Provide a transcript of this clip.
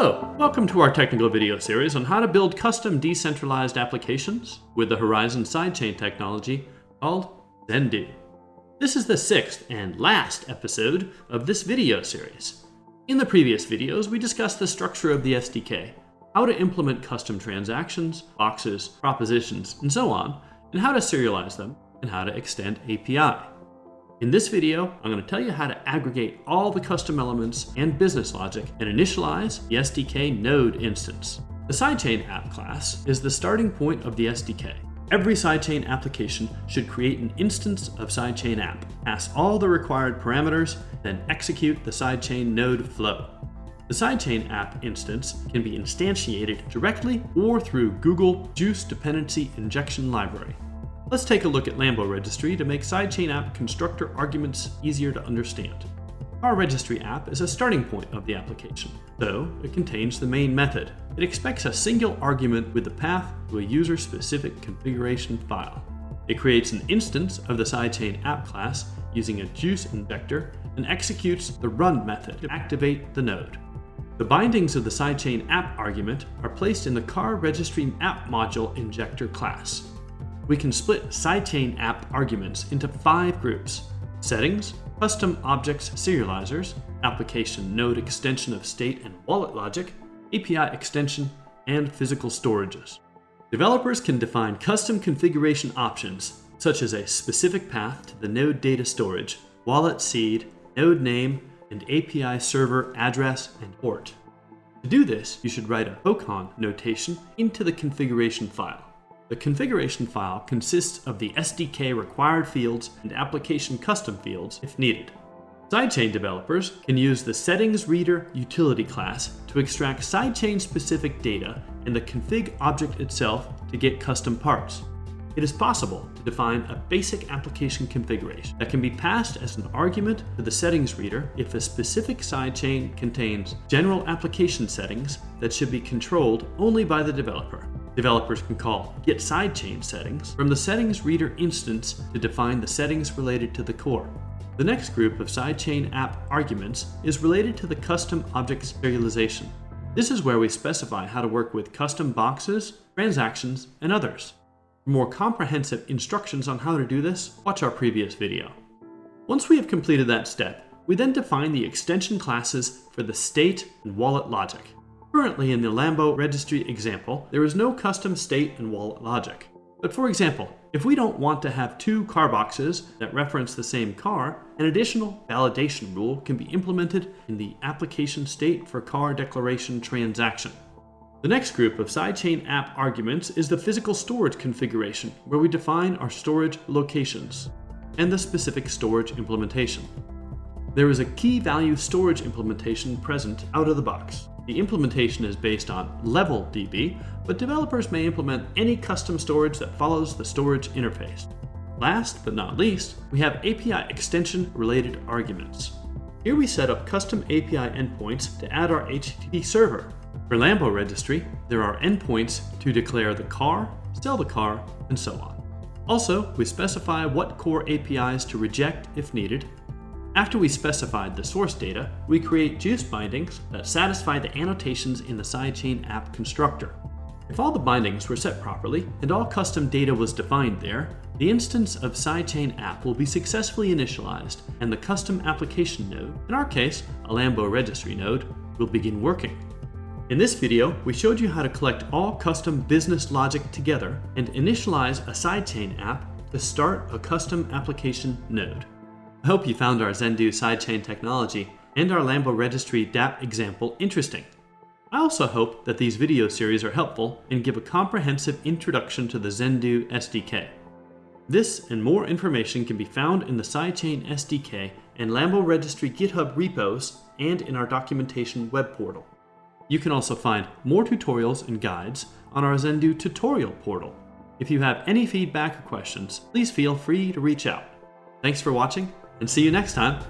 Hello, welcome to our technical video series on how to build custom decentralized applications with the Horizen sidechain technology called Zendoo. This is the sixth and last episode of this video series. In the previous videos, we discussed the structure of the SDK, how to implement custom transactions, boxes, propositions, and so on, and how to serialize them, and how to extend API. In this video, I'm going to tell you how to aggregate all the custom elements and business logic and initialize the SDK node instance. The sidechain app class is the starting point of the SDK. Every sidechain application should create an instance of sidechain app, pass all the required parameters, then execute the sidechain node flow. The sidechain app instance can be instantiated directly or through Google Guice Dependency Injection Library. Let's take a look at Lambo Registry to make sidechain app constructor arguments easier to understand. Our registry app is a starting point of the application, though it contains the main method. It expects a single argument with the path to a user-specific configuration file. It creates an instance of the sidechain app class using a Guice injector and executes the run method to activate the node. The bindings of the sidechain app argument are placed in the car registry app module injector class we can split sidechain app arguments into five groups. Settings, custom objects serializers, application node extension of state and wallet logic, API extension, and physical storages. Developers can define custom configuration options, such as a specific path to the node data storage, wallet seed, node name, and API server address and port. To do this, you should write a HOCON notation into the configuration file. The configuration file consists of the SDK required fields and application custom fields if needed. Sidechain developers can use the Settings Reader utility class to extract sidechain specific data and the config object itself to get custom parts. It is possible to define a basic application configuration that can be passed as an argument to the settings reader if a specific sidechain contains general application settings that should be controlled only by the developer. Developers can call get sidechain settings from the settings reader instance to define the settings related to the core. The next group of sidechain app arguments is related to the custom object serialization. This is where we specify how to work with custom boxes, transactions, and others. For more comprehensive instructions on how to do this, watch our previous video. Once we have completed that step, we then define the extension classes for the state and wallet logic. Currently in the Lambo registry example, there is no custom state and wallet logic. But for example, if we don't want to have two car boxes that reference the same car, an additional validation rule can be implemented in the application state for car declaration transaction. The next group of sidechain app arguments is the physical storage configuration, where we define our storage locations and the specific storage implementation. There is a key value storage implementation present out of the box. The implementation is based on LevelDB, but developers may implement any custom storage that follows the storage interface. Last but not least, we have API extension related arguments. Here we set up custom API endpoints to add our HTTP server. For Lambo registry, there are endpoints to declare the car, sell the car, and so on. Also, we specify what core APIs to reject if needed, after we specified the source data, we create Guice bindings that satisfy the annotations in the sidechain app constructor. If all the bindings were set properly and all custom data was defined there, the instance of sidechain app will be successfully initialized and the custom application node, in our case, a Lambo registry node, will begin working. In this video, we showed you how to collect all custom business logic together and initialize a sidechain app to start a custom application node. I hope you found our Zendoo sidechain technology and our Lambo Registry dApp example interesting. I also hope that these video series are helpful and give a comprehensive introduction to the Zendoo SDK. This and more information can be found in the Sidechain SDK and Lambo Registry GitHub repos and in our documentation web portal. You can also find more tutorials and guides on our Zendoo tutorial portal. If you have any feedback or questions, please feel free to reach out. Thanks for watching, and see you next time.